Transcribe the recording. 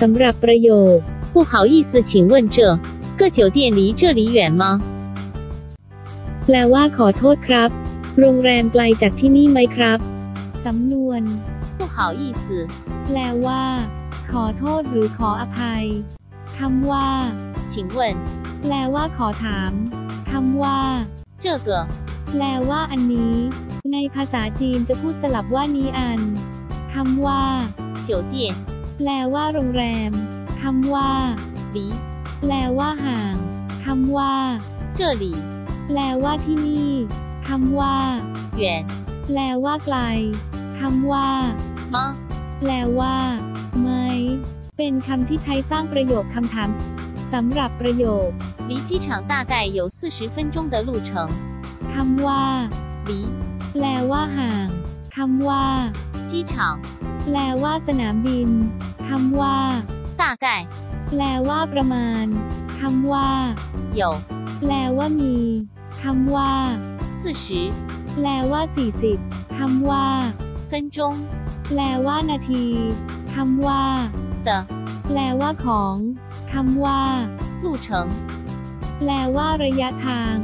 สำหรับประโยค 不好意思，请问这个酒店离这里远吗？ แปลว่าขอโทษครับ โรงแรมไกลจากที่นี่ไหมครับ สำนวน 不好意思， แปลว่า ขอโทษหรือขออภัย คำว่า 请问 แปลว่าขอถาม คำว่า 这个 แปลว่าอันนี้ ในภาษาจีนจะพูดสลับว่านี้อัน คำว่า 酒店 แปลว่าโรงแรม คำว่า 离 แปลว่าห่าง คำว่า 这里 แปลว่าที่นี่ คำว่า 远 แปลว่าไกล คำว่า 吗？ แปลว่าไหมเป็นคำที่ใช้สร้างประโยคคำถามสำหรับประโยค 离机场大概有四十分钟的路程。 คำว่า 离 แปลว่าห่าง คำว่า 机场 แปลว่าสนามบิน คำว่า 大概 แปลว่าประมาณ คำว่า 有 แปลว่ามี คำว่า 四十 แปลว่า 40 คำว่า 分钟 แปลว่านาที คำว่า 的 แปลว่าของ คำว่า 路程。 แปลว่าระยะทาง